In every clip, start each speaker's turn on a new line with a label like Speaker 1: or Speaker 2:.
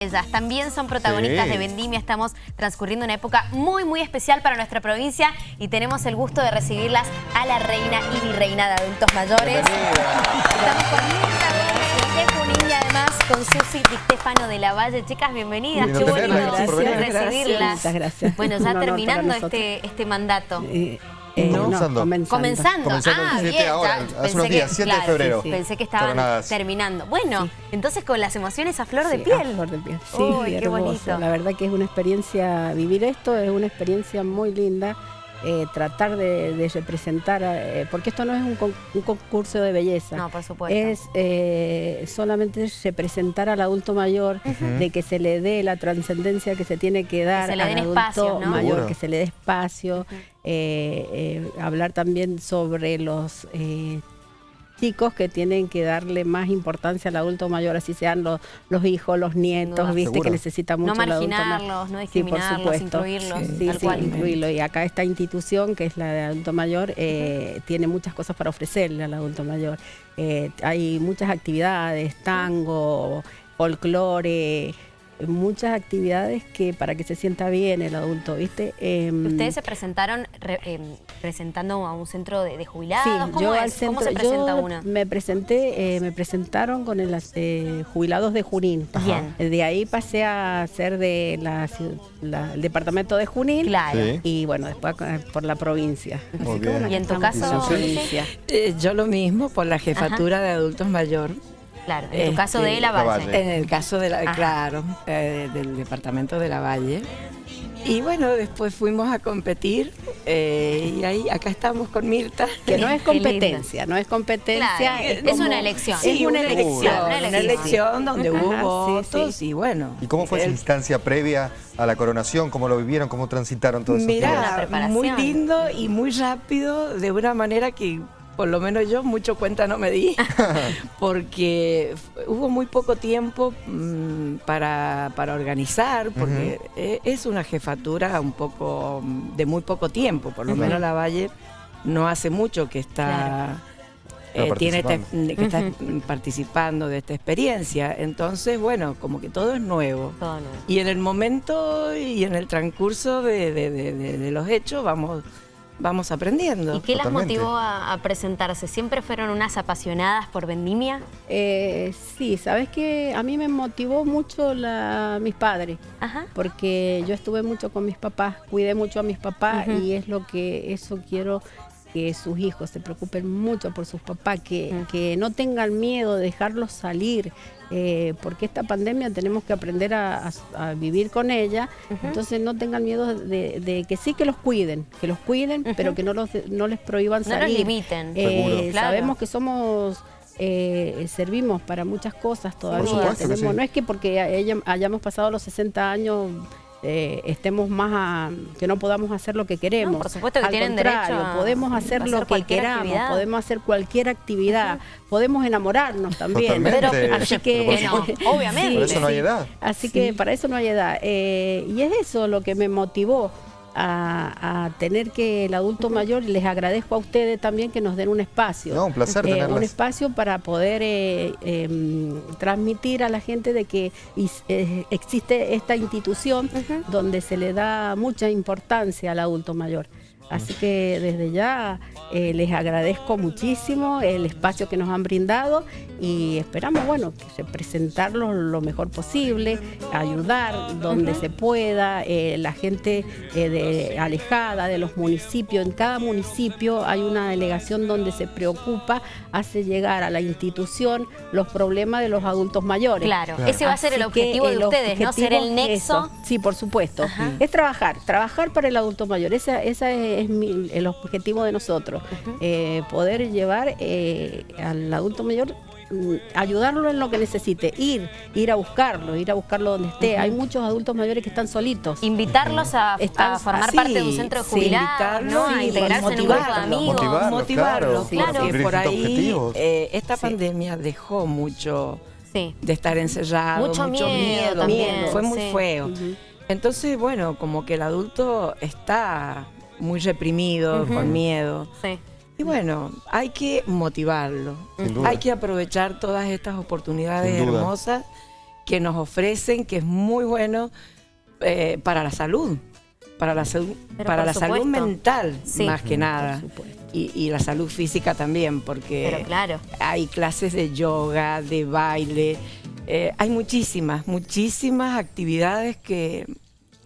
Speaker 1: Ellas también son protagonistas
Speaker 2: Sí.
Speaker 1: de Vendimia, estamos transcurriendo una época muy muy especial para nuestra provincia y tenemos el gusto de recibirlas a la reina y virreina de adultos mayores. Estamos con Mirta Gómez de Junín y además con Susi Di Stefano de la Valle. Chicas, bienvenidas, qué bueno recibirlas.
Speaker 3: Muchas gracias.
Speaker 1: Bueno, ya terminando este, este mandato.
Speaker 3: Eh, eh, no,
Speaker 2: Comenzando.
Speaker 3: comenzando.
Speaker 1: Comenzando.
Speaker 2: Comenzando
Speaker 1: ah,
Speaker 2: el 7
Speaker 1: bien.
Speaker 2: ahora,
Speaker 1: ya
Speaker 2: hace
Speaker 1: pensé
Speaker 2: unos
Speaker 1: que-
Speaker 2: días, 7 de febrero.
Speaker 1: sí, sí. Pensé que estaban terminando. Bueno,
Speaker 3: Sí.
Speaker 1: entonces con las emociones a flor de piel.
Speaker 3: a flor de piel. Sí,
Speaker 1: Uy, qué
Speaker 3: hermoso.
Speaker 1: bonito.
Speaker 3: La verdad que es una experiencia, vivir esto es una experiencia muy linda. eh, tratar de, de representar, eh, porque esto no es un, con- un concurso de belleza.
Speaker 1: No, por supuesto.
Speaker 3: Es eh, solamente representar al adulto mayor, de que se le dé la trascendencia que se tiene que dar al adulto mayor, que se le dé espacio. Eh, hablar también sobre los eh, chicos que tienen que darle más importancia al adulto mayor, así sean los, los hijos, los nietos,
Speaker 1: duda.
Speaker 3: viste
Speaker 2: Seguro.
Speaker 3: que necesita mucho
Speaker 1: no
Speaker 3: el adulto mayor.
Speaker 1: no
Speaker 3: Sí, por
Speaker 1: discriminarlos,
Speaker 3: supuesto.
Speaker 1: incluirlos,
Speaker 3: Sí,
Speaker 1: tal
Speaker 3: sí,
Speaker 1: cual.
Speaker 3: incluirlo. Y acá esta institución, que es la de adulto mayor, eh, tiene muchas cosas para ofrecerle al adulto mayor. Eh, hay muchas actividades, tango, folclore, muchas actividades que para que se sienta bien el adulto, ¿viste? Em,
Speaker 1: Ustedes se presentaron re- em, presentando a un centro de, de jubilados.
Speaker 3: Sí,
Speaker 1: ¿Cómo
Speaker 3: yo
Speaker 1: es?
Speaker 3: al centro,
Speaker 1: ¿Cómo se presenta
Speaker 3: yo
Speaker 1: uno?
Speaker 3: me presenté, eh, me presentaron con el eh, jubilados de Junín.
Speaker 1: Bien.
Speaker 3: De ahí pasé a ser de la, la- el departamento de Junín.
Speaker 1: Claro.
Speaker 2: Sí.
Speaker 3: Y bueno, después eh, por la provincia.
Speaker 2: Muy
Speaker 3: Así que,
Speaker 2: bien.
Speaker 3: bueno,
Speaker 1: ¿Y en tu caso,
Speaker 3: la
Speaker 1: Susi?
Speaker 3: provincia.
Speaker 4: Eh, yo lo mismo por la jefatura de adultos mayor.
Speaker 1: Claro, en tu
Speaker 4: Este,
Speaker 1: caso de La
Speaker 2: La
Speaker 1: Valle.
Speaker 2: Valle.
Speaker 4: En el caso de la,
Speaker 1: Ajá.
Speaker 4: claro, eh, del departamento de la Valle. Y bueno, después fuimos a competir eh, y ahí acá estamos con Mirta.
Speaker 3: Que no es competencia, no es competencia.
Speaker 1: Claro,
Speaker 3: es,
Speaker 1: una elección.
Speaker 4: Sí,
Speaker 3: Es una
Speaker 4: una
Speaker 3: elección.
Speaker 4: elección,
Speaker 1: una
Speaker 4: una
Speaker 1: elección.
Speaker 4: donde
Speaker 3: Ajá,
Speaker 4: hubo votos
Speaker 3: sí.
Speaker 4: y bueno.
Speaker 2: ¿Y cómo fue esa
Speaker 4: el-
Speaker 2: instancia previa a la coronación? ¿Cómo lo vivieron? ¿Cómo transitaron todo eso?
Speaker 4: Mira,
Speaker 1: preparación.
Speaker 4: muy lindo y muy rápido, de una manera que por lo menos yo mucho cuenta no me di, porque hubo muy poco tiempo mm, para, para organizar, porque e- es una jefatura un poco mm, de muy poco tiempo, por lo menos la Valle no hace mucho que está... Eh, tiene este-
Speaker 2: participando.
Speaker 4: que está participando de esta experiencia. Entonces, bueno, como que todo es nuevo.
Speaker 1: Todo nuevo.
Speaker 4: Y en el momento y en el transcurso de, de- de- de- de los hechos vamos, vamos aprendiendo.
Speaker 1: ¿Y qué las
Speaker 2: Totalmente.
Speaker 1: motivó a, a presentarse? ¿Siempre fueron unas apasionadas por Vendimia?
Speaker 3: Eh, sí, sabes que a mí me motivó mucho la, mis padres.
Speaker 1: Ajá.
Speaker 3: porque yo estuve mucho con mis papás, cuidé mucho a mis papás y es lo que eso quiero que sus hijos se preocupen mucho por sus papás, que,
Speaker 1: Ujú.
Speaker 3: que no tengan miedo de dejarlos salir, eh, porque esta pandemia tenemos que aprender a, a- a vivir con ella, entonces no tengan miedo de, de que sí que los cuiden, que los cuiden, pero que no, los, no les prohíban
Speaker 1: No los
Speaker 3: salir.
Speaker 1: limiten.
Speaker 3: Eh.
Speaker 1: Claro.
Speaker 3: Sabemos que somos... eh, servimos para muchas cosas todavía. Tenemos-
Speaker 2: sí.
Speaker 3: No es que porque hayamos pasado los 60 años eh, estemos más a, que no podamos hacer lo que queremos.
Speaker 1: No, por supuesto que
Speaker 3: Al
Speaker 1: tienen
Speaker 3: contrario,
Speaker 1: derecho a
Speaker 3: podemos hacer,
Speaker 1: hacer
Speaker 3: lo que queramos,
Speaker 1: actividad.
Speaker 3: podemos hacer cualquier actividad, podemos enamorarnos también.
Speaker 1: Pero-
Speaker 3: así que,
Speaker 2: Por
Speaker 1: no,
Speaker 2: supuesto.
Speaker 1: obviamente.
Speaker 2: Por eso no hay edad.
Speaker 3: Así que para eso no hay edad. Eh, y es eso lo que me motivó a, a tener que el adulto mayor, y les agradezco a ustedes también que nos den un espacio.
Speaker 2: No, un placer
Speaker 3: Eh, un espacio para poder eh, em, transmitir a la gente de que is- eh, existe esta institución donde se le da mucha importancia al adulto mayor. Así que desde ya eh, les agradezco muchísimo el espacio que nos han brindado y esperamos, bueno, que se presentarlo lo mejor posible, ayudar donde se pueda, eh, la gente eh, de- alejada de los municipios, en cada municipio hay una delegación donde se preocupa, hace llegar a la institución los problemas de los adultos mayores.
Speaker 1: Claro,
Speaker 2: Claro.
Speaker 1: ese va a ser el
Speaker 3: Así
Speaker 1: objetivo de
Speaker 3: el
Speaker 1: ustedes, ¿no? Ser el nexo.
Speaker 3: eso. Sí, por supuesto.
Speaker 1: Ajá.
Speaker 3: Es trabajar, trabajar para el adulto mayor. Ese esa es, es mi- el objetivo de nosotros. Eh, poder llevar eh, al adulto mayor, mm, ayudarlo en lo que necesite, ir, ir a buscarlo, ir a buscarlo donde esté. Hay muchos adultos mayores que están solitos.
Speaker 1: Invitarlos a,
Speaker 3: Están
Speaker 1: a formar parte de un centro de
Speaker 4: sí,
Speaker 1: jubilados,
Speaker 4: invitarlos
Speaker 1: ¿no? A
Speaker 4: y
Speaker 1: integrarse en un grupo de
Speaker 4: motivarlos.
Speaker 1: amigos.
Speaker 2: Motivarlos,
Speaker 4: motivarlos,
Speaker 2: claro,
Speaker 1: claro.
Speaker 4: porque por ahí eh, esta
Speaker 3: Sí.
Speaker 4: pandemia dejó mucho
Speaker 1: Sí.
Speaker 4: de estar encerrado,
Speaker 1: Mucho
Speaker 4: mucho,
Speaker 1: miedo
Speaker 4: miedo,
Speaker 1: también,
Speaker 4: fue muy
Speaker 1: sí.
Speaker 4: feo. Entonces, bueno, como que el adulto está muy reprimido, con miedo.
Speaker 1: Sí.
Speaker 4: Y bueno, hay que motivarlo.
Speaker 2: Sin duda.
Speaker 4: Hay que aprovechar todas estas oportunidades hermosas que nos ofrecen, que es muy bueno eh, para la salud, para la, salud- para la salud mental
Speaker 1: Sí.
Speaker 4: más que nada. Y, y la salud física también, porque
Speaker 1: Pero claro.
Speaker 4: hay clases de yoga, de baile, eh, hay muchísimas, muchísimas actividades que,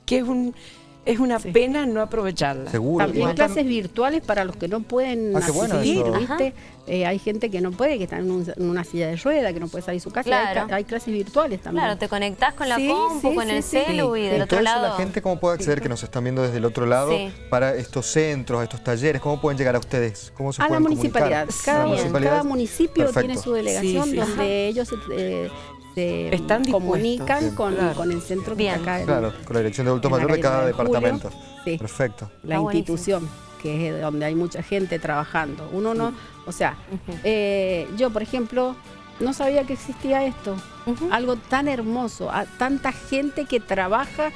Speaker 4: que es, un, es una pena no aprovecharlas.
Speaker 2: Seguro.
Speaker 3: También
Speaker 2: Igual
Speaker 3: clases virtuales para los que no pueden
Speaker 2: Ah, bueno.
Speaker 3: ¿viste? Eh, hay gente que no puede, que está en, un- en una silla de rueda, que no puede salir de su casa. Hay
Speaker 1: Claro.
Speaker 3: Hay, clases virtuales también.
Speaker 1: Claro, te conectás con la
Speaker 3: Sí,
Speaker 1: compu,
Speaker 3: sí,
Speaker 1: con
Speaker 3: sí,
Speaker 1: el
Speaker 3: sí.
Speaker 1: celu y del
Speaker 2: Y
Speaker 1: otro lado.
Speaker 2: la gente, ¿cómo puede acceder, que nos están viendo desde el otro lado,
Speaker 1: Sí.
Speaker 2: para estos centros, estos talleres? ¿Cómo pueden llegar a ustedes? ¿Cómo se
Speaker 3: a la
Speaker 2: pueden
Speaker 3: municipalidad.
Speaker 2: comunicar?
Speaker 3: Cada,
Speaker 2: ¿A la municipalidad?
Speaker 3: cada municipio
Speaker 2: Perfecto.
Speaker 3: tiene su delegación
Speaker 4: Sí, sí,
Speaker 3: donde ellos eh, se
Speaker 4: Están dispuestos.
Speaker 3: comunican
Speaker 2: Sí,
Speaker 3: con,
Speaker 4: claro.
Speaker 3: con el centro que acá en
Speaker 2: Claro, con la dirección de adulto
Speaker 3: en la
Speaker 2: mayor de cada
Speaker 3: de
Speaker 2: departamento.
Speaker 3: Sí.
Speaker 2: Perfecto.
Speaker 3: la
Speaker 1: Está buenísimo.
Speaker 3: institución, que es donde hay mucha gente trabajando. Uno no, o sea, eh, yo por ejemplo, no sabía que existía esto. Algo tan hermoso, a tanta gente que trabaja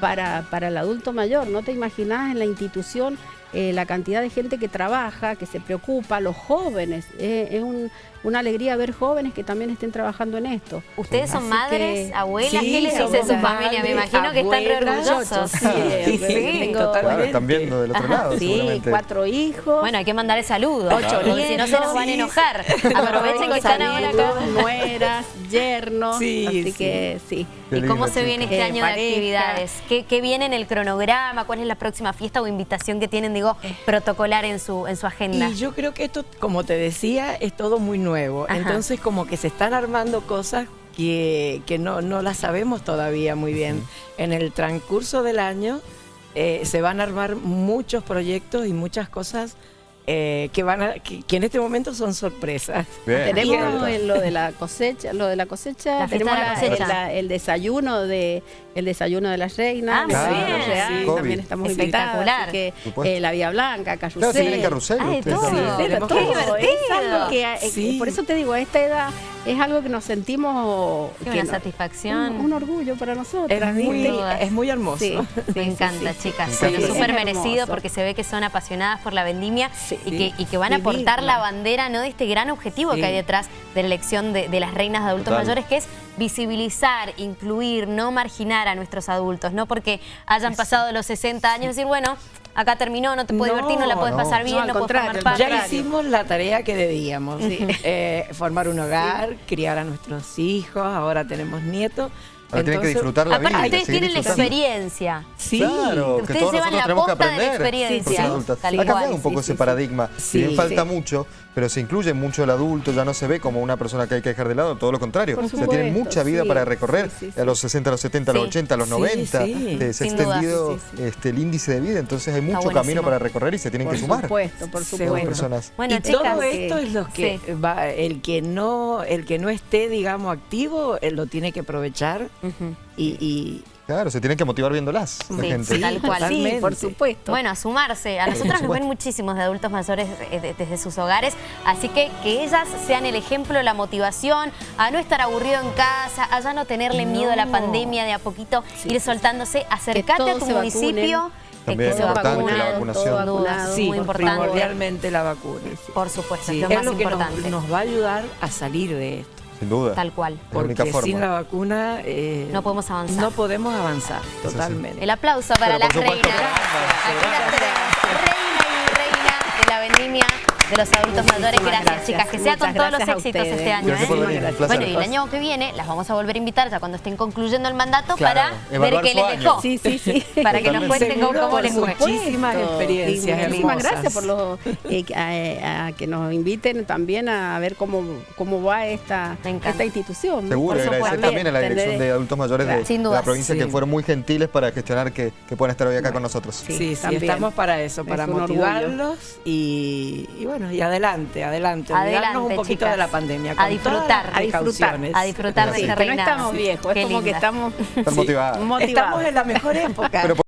Speaker 3: para, para el adulto mayor. No te imaginas en la institución eh, la cantidad de gente que trabaja, que se preocupa, los jóvenes. Eh, es un- una alegría ver jóvenes que también estén trabajando en esto.
Speaker 1: ¿Ustedes son
Speaker 3: Así
Speaker 1: madres,
Speaker 3: que-
Speaker 1: abuelas?
Speaker 4: Sí,
Speaker 1: ¿Qué les dice su familia? Me imagino que están re
Speaker 4: abuelas.
Speaker 1: orgullosos.
Speaker 3: Sí,
Speaker 4: Sí,
Speaker 3: tengo-
Speaker 2: Claro,
Speaker 4: totalmente.
Speaker 2: están viendo del otro lado,
Speaker 3: Sí, cuatro hijos.
Speaker 1: Bueno, hay que mandarle saludos.
Speaker 3: Ocho
Speaker 1: porque si no se nos van a enojar. Aprovechen que están ahora acá.
Speaker 3: Nueras, yernos,
Speaker 4: Sí,
Speaker 3: así
Speaker 4: sí.
Speaker 3: que sí.
Speaker 1: ¿Y cómo se viene este
Speaker 3: Eh,
Speaker 1: año de actividades? ¿Qué, qué viene en el cronograma? ¿Cuál es la próxima fiesta o invitación que tienen, digo, protocolar en su, en su agenda?
Speaker 4: Y yo creo que esto, como te decía, es todo muy nuevo.
Speaker 1: Ajá.
Speaker 4: Entonces, como que se están armando cosas que, que no, no las sabemos todavía muy bien. En el transcurso del año eh, se van a armar muchos proyectos y muchas cosas eh, que van a, que, que en este momento son sorpresas.
Speaker 2: Bien,
Speaker 3: Tenemos lo de la cosecha, lo de la cosecha,
Speaker 1: La
Speaker 3: tenemos
Speaker 1: la cosecha.
Speaker 3: el desayuno de el desayuno de la reina,
Speaker 1: Ah,
Speaker 3: el
Speaker 1: muy
Speaker 3: desayuno
Speaker 1: bien.
Speaker 3: real,
Speaker 2: Sí.
Speaker 3: también estamos
Speaker 1: Espectacular.
Speaker 3: invitados, así que eh, la Vía Blanca, carrusel.
Speaker 2: Claro, se viene carrusel.
Speaker 1: Ah, todo.
Speaker 3: eh,
Speaker 4: Sí.
Speaker 3: por eso te digo, a esta edad es algo que nos sentimos
Speaker 1: Qué
Speaker 3: que
Speaker 1: una
Speaker 3: no-
Speaker 1: satisfacción.
Speaker 3: un, un orgullo para nosotros.
Speaker 4: Es muy,
Speaker 1: dudas.
Speaker 4: es muy hermoso.
Speaker 3: Sí, sí,
Speaker 1: Me encanta,
Speaker 3: sí.
Speaker 1: chicas. Bueno, súper merecido porque se ve que son apasionadas por la vendimia
Speaker 3: Sí.
Speaker 1: y, que, y que van a aportar
Speaker 3: Vivirla.
Speaker 1: la bandera ¿no? de este gran objetivo
Speaker 4: Sí.
Speaker 1: que hay detrás de la elección de, de las reinas de adultos
Speaker 2: Total.
Speaker 1: mayores, que es visibilizar, incluir, no marginar a nuestros adultos, no porque hayan pasado los 60 años, decir, bueno, acá terminó, no te puedes
Speaker 4: No,
Speaker 1: divertir, no la puedes
Speaker 2: no.
Speaker 1: pasar bien,
Speaker 3: No,
Speaker 1: no, puedes formar parte.
Speaker 4: Ya hicimos la tarea que debíamos. Eh, formar un hogar, criar a nuestros hijos, ahora tenemos nietos.
Speaker 2: Ahora tienen que
Speaker 4: Entonces,
Speaker 2: disfrutar la
Speaker 1: Aparte,
Speaker 2: vida.
Speaker 1: ustedes tienen la experiencia.
Speaker 4: Sí,
Speaker 2: Claro, que
Speaker 1: Ustedes
Speaker 2: todos
Speaker 1: llevan
Speaker 2: nosotros
Speaker 1: la
Speaker 2: tenemos que
Speaker 1: posta de la
Speaker 2: aprender.
Speaker 1: experiencia.
Speaker 2: por ser adultas.
Speaker 1: Tal
Speaker 2: ha cambiado un poco
Speaker 3: Sí,
Speaker 2: ese
Speaker 3: sí,
Speaker 2: paradigma.
Speaker 4: sí.
Speaker 2: Si bien
Speaker 4: Sí.
Speaker 2: falta
Speaker 4: Sí.
Speaker 2: mucho, pero se incluye mucho el adulto, ya no se ve como una persona que hay que dejar de lado, todo lo contrario.
Speaker 3: Por
Speaker 2: o sea, tienen mucha vida
Speaker 3: sí,
Speaker 2: para recorrer,
Speaker 3: sí, sí, sí.
Speaker 2: a los 60, a los 70, a los
Speaker 1: Sí.
Speaker 2: 80, a los
Speaker 4: Sí,
Speaker 2: 90,
Speaker 4: sí.
Speaker 2: eh, se ha extendido
Speaker 3: Sí, sí,
Speaker 2: este, el índice de vida, entonces hay mucho camino para recorrer y se tienen
Speaker 3: Por
Speaker 2: que sumar.
Speaker 3: supuesto, por supuesto.
Speaker 2: personas.
Speaker 1: Bueno,
Speaker 4: y
Speaker 1: chicas,
Speaker 4: todo esto es lo que
Speaker 1: sí.
Speaker 4: va, el que no, el que no esté, digamos, activo, lo tiene que aprovechar Y, y-
Speaker 2: Claro, se tienen que motivar viéndolas la
Speaker 1: Sí,
Speaker 2: gente.
Speaker 1: sí, tal cual.
Speaker 3: Sí, por supuesto.
Speaker 1: Bueno, a sumarse. A nosotros nos ven muchísimos de adultos mayores eh, de- desde sus hogares, así que que ellas sean el ejemplo, la motivación, a no estar aburrido en casa, a ya no tenerle miedo a la pandemia, de a poquito
Speaker 3: Sí.
Speaker 1: ir soltándose, acércate a tu
Speaker 3: se vacunen.
Speaker 1: municipio. eh,
Speaker 2: También
Speaker 1: que se
Speaker 2: es importante
Speaker 1: vacunen,
Speaker 2: la vacunación.
Speaker 1: sin duda,
Speaker 3: Vacunado,
Speaker 1: muy
Speaker 4: sí,
Speaker 1: importante.
Speaker 4: primordialmente la vacuna.
Speaker 1: Por supuesto,
Speaker 4: Sí,
Speaker 1: es lo
Speaker 4: es
Speaker 1: más
Speaker 4: lo que nos,
Speaker 1: importante.
Speaker 4: nos va a ayudar a salir de esto.
Speaker 2: Sin duda.
Speaker 1: Tal cual.
Speaker 2: Es la única
Speaker 4: Porque sin la vacuna eh,
Speaker 1: No podemos avanzar.
Speaker 4: No podemos avanzar, totalmente.
Speaker 1: El aplauso para
Speaker 2: Pero
Speaker 1: las reinas. Aquí las tenemos. Reina y reina de la vendimia de los adultos mayores. Gracias,
Speaker 3: gracias.
Speaker 1: chicas. Que sea con todos los éxitos
Speaker 3: ustedes.
Speaker 1: este año. ¿eh? Bueno, y el año que viene las vamos a volver a invitar ya cuando estén concluyendo el mandato
Speaker 2: Claro,
Speaker 1: para ver qué les dejó.
Speaker 3: Sí, sí, sí.
Speaker 1: Para que nos cuenten cómo,
Speaker 4: Seguro,
Speaker 1: cómo
Speaker 4: por
Speaker 1: les fue.
Speaker 4: Muchísimas experiencias
Speaker 3: muchísimas gracias por lo, eh, que- a, a que nos inviten también a ver cómo, cómo va esta, esta institución.
Speaker 2: Seguro,
Speaker 1: Por
Speaker 2: y agradecer
Speaker 1: supuesto.
Speaker 2: también a la Dirección de Adultos Mayores de,
Speaker 1: Sin
Speaker 2: de
Speaker 1: duda.
Speaker 2: la provincia que fueron muy gentiles para gestionar que, que puedan estar hoy acá con nosotros.
Speaker 3: Sí,
Speaker 4: Sí, estamos para eso, para
Speaker 3: Es
Speaker 4: motivarlos y, y bueno, y adelante, adelante, olvidarnos
Speaker 1: Adelante,
Speaker 4: un poquito
Speaker 1: chicas.
Speaker 4: de la pandemia.
Speaker 1: A
Speaker 4: con
Speaker 1: disfrutar.
Speaker 4: todas las
Speaker 3: A disfrutar.
Speaker 1: A disfrutar de
Speaker 2: Sí,
Speaker 1: esa
Speaker 3: que no estamos viejos,
Speaker 1: Qué
Speaker 3: es como que estamos
Speaker 2: Están motivadas.
Speaker 3: motivados.
Speaker 4: Estamos en la mejor época.
Speaker 2: Pero